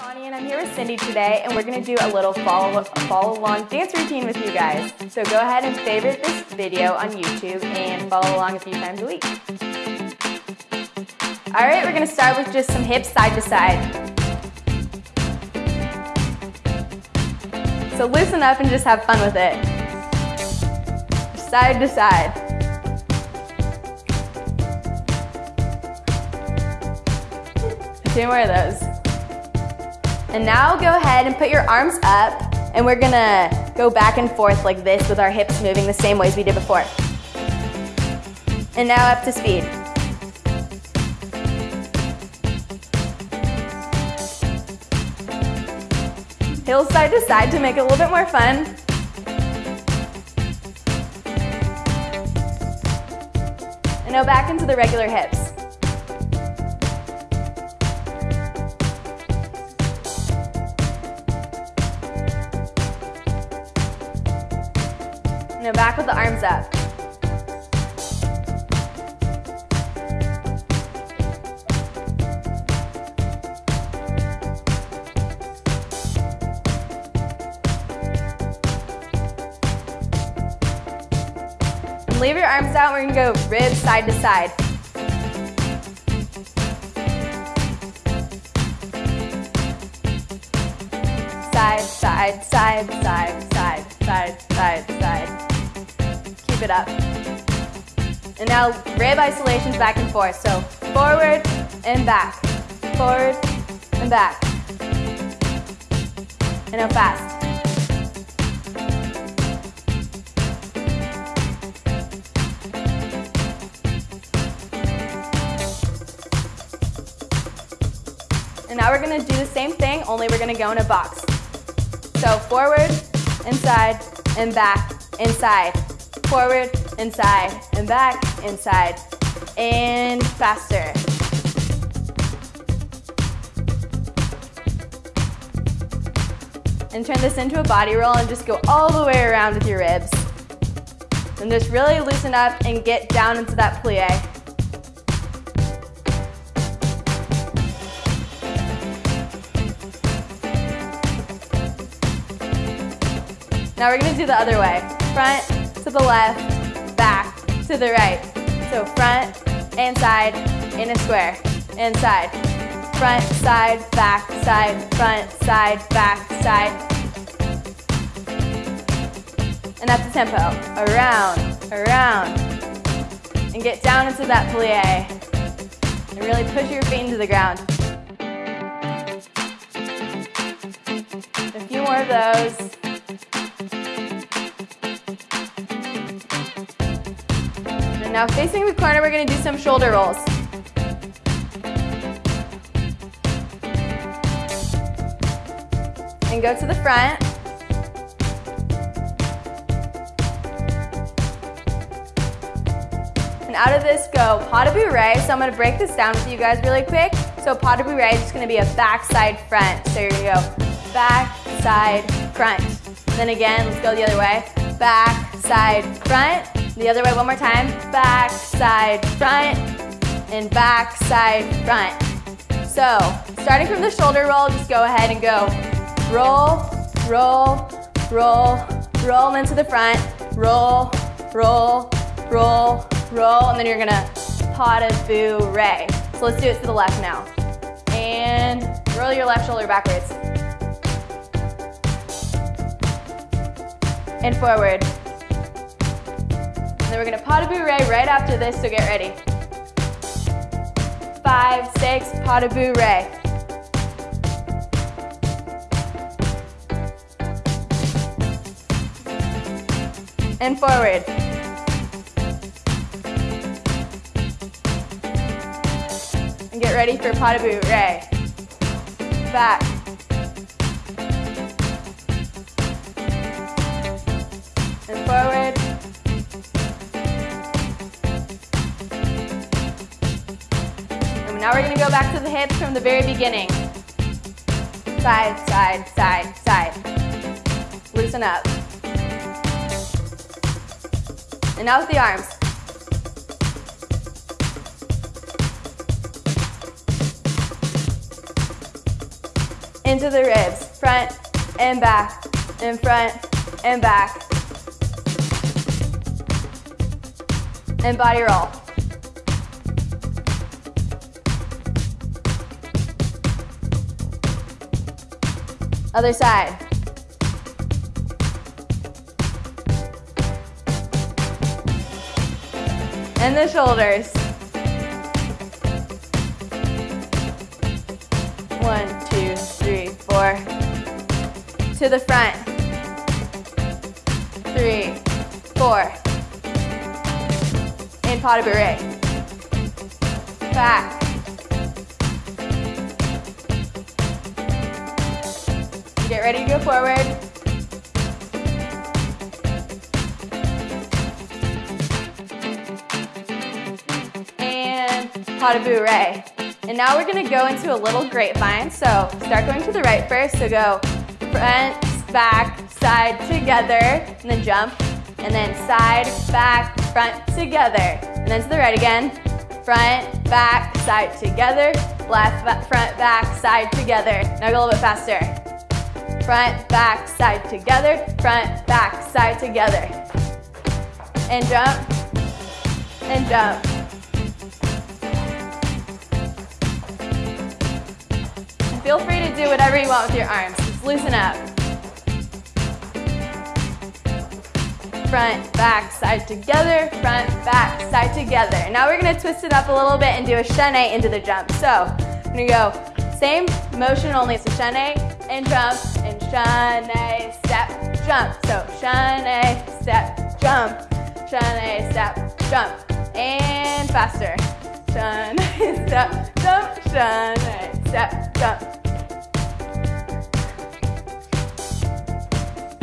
Donnie and I'm here with Cindy today and we're going to do a little follow, follow along dance routine with you guys. So go ahead and favorite this video on YouTube and follow along a few times a week. Alright, we're going to start with just some hips side to side. So loosen up and just have fun with it. Side to side. Two more of those. And now go ahead and put your arms up and we're gonna go back and forth like this with our hips moving the same ways we did before. And now up to speed. Heels side to side to make it a little bit more fun. And now back into the regular hips. Now back with the arms up. Leave your arms out, we're gonna go ribs side to. Side, side, side, side, side, side, side, side keep it up. And now rib isolations back and forth. So forward and back, forward and back. And now fast. And now we're gonna do the same thing, only we're gonna go in a box. So forward, inside, and back, inside, forward, inside, and back, inside, and faster. And turn this into a body roll and just go all the way around with your ribs. And just really loosen up and get down into that plie. Now we're gonna do the other way. Front, to the left, back, to the right. So front and side in a square, and side. Front, side, back, side, front, side, back, side. And that's the tempo. Around, around. And get down into that plie. And really push your feet into the ground. A few more of those. Now facing the corner, we're gonna do some shoulder rolls. And go to the front. And out of this, go pas de bourrée. So I'm gonna break this down with you guys really quick. So pas de bourrée is just gonna be a back, side, front. So you're gonna go back, side, front. And then again, let's go the other way. Back, side, front. The other way one more time. Back, side, front, and back, side, front. So, starting from the shoulder roll, just go ahead and go roll, roll, roll, roll into the front, roll, roll, roll, roll, and then you're gonna pas de bourrée. So let's do it to the left now. And roll your left shoulder backwards. And forward. And then we're gonna pas de bourrée right after this, so get ready. Five, six, pas de bourrée. And forward. And get ready for pas de bourrée. Back. Now we're gonna go back to the hips from the very beginning. Side, side, side, side. Loosen up. And now with the arms. into the ribs, front and back, and front and back. And body roll. Other side. And the shoulders. One, two, three, four. To the front. Three, four. In de bourrée. Back. Get ready to go forward. And pas de bourrée. And now we're gonna go into a little grapevine. So start going to the right first. So go front, back, side, together, and then jump. And then side, back, front, together. And then to the right again. Front, back, side, together. Left, front, back, side, together. Now go a little bit faster front, back, side together, front, back, side together. And jump, and jump. And feel free to do whatever you want with your arms. Just loosen up. Front, back, side together, front, back, side together. Now we're gonna twist it up a little bit and do a chaîné into the jump. So, I'm gonna go same motion, only it's a and jump, chaîné, step, jump. So chaîné, step, jump, chaîné, step, jump. And faster. Chaîné, step, jump, chaîné, step, jump.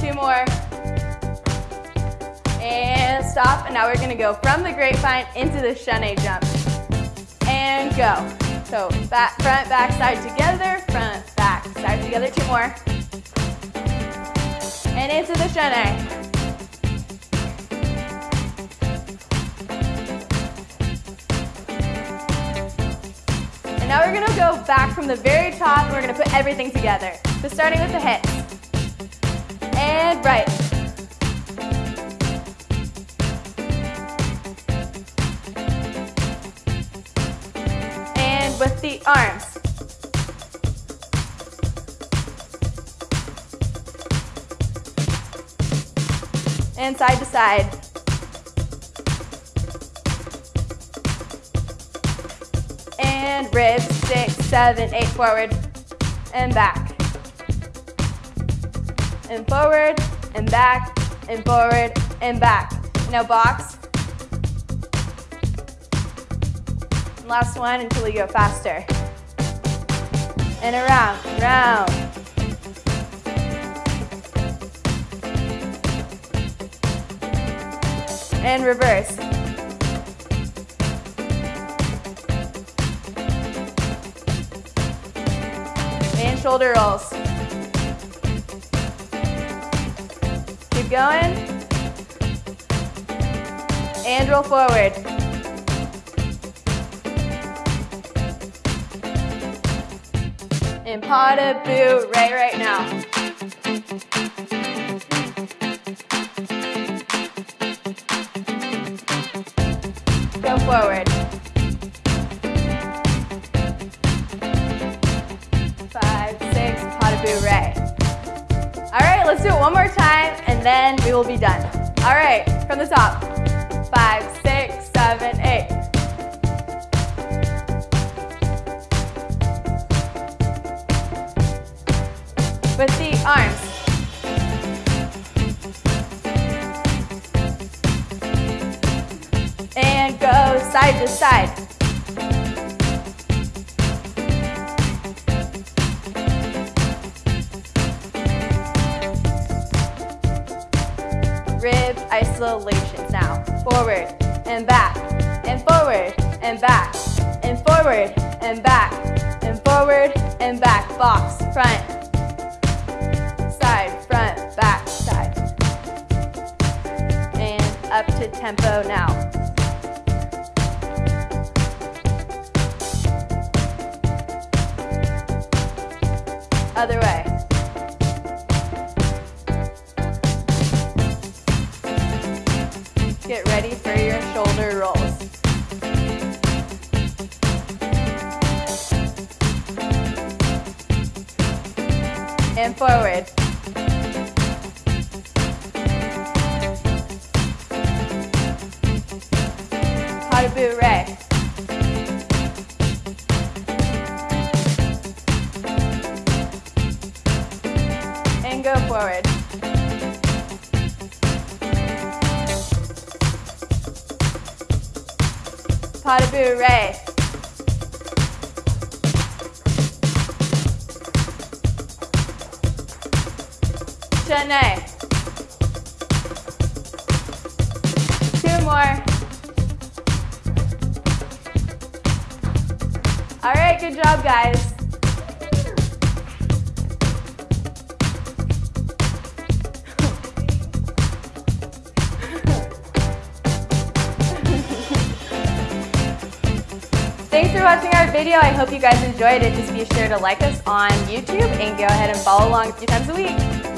Two more. And stop, and now we're gonna go from the grapevine into the chaîné jump. And go. So back, front, back, side together, front, back, side together, two more. And into the chaîné. And now we're gonna go back from the very top and we're gonna put everything together. So starting with the hips. And right. And with the arms. And side to side. And ribs, six, seven, eight, forward, and back. And forward, and back, and forward, and back. Now box, Last one until we go faster. And around, round. And reverse. And shoulder rolls. Keep going. And roll forward. in pas de right right now. Forward. Five, six, pas de bourrée. All right, let's do it one more time and then we will be done. All right, from the top. Five, six, seven, eight. with the arms. And go side to side. Rib isolations now. Forward and back, and forward and back, and forward and back, and forward and back. Box, front, side, front, back, side. And up to tempo now. Other way. Get ready for your shoulder rolls. And forward. pas de bourrée. Forward. Pas de bourrée. Chaîné. Two more. All right, good job, guys. Watching our video. I hope you guys enjoyed it. Just be sure to like us on YouTube and go ahead and follow along a few times a week.